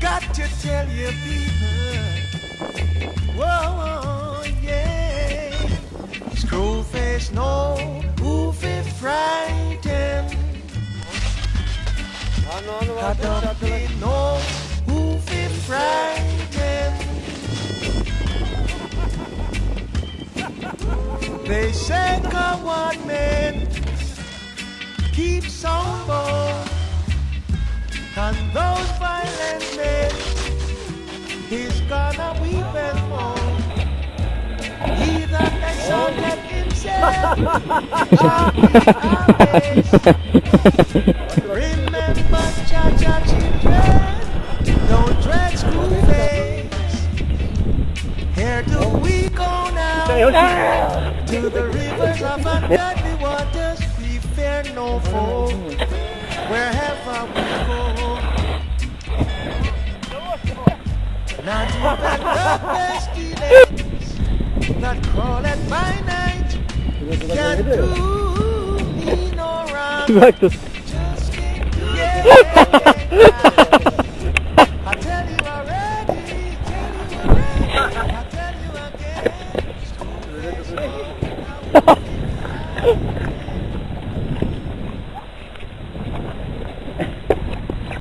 Got to tell you people, whoa, yeah. Screw face, no, goofy, frightened. Got to be no, goofy, frightened. They say "Come one man keeps on board. And those violent men, he's gonna weep and moan. He that exalted himself shall be amazed. Remember, Jah Jah children, don't dread school face. Here do we go now to the rivers of ungodly waters. We fear no foe wherever we go. Not even the pestilence that crawleth by night can do me no wrong. Just keep yeah,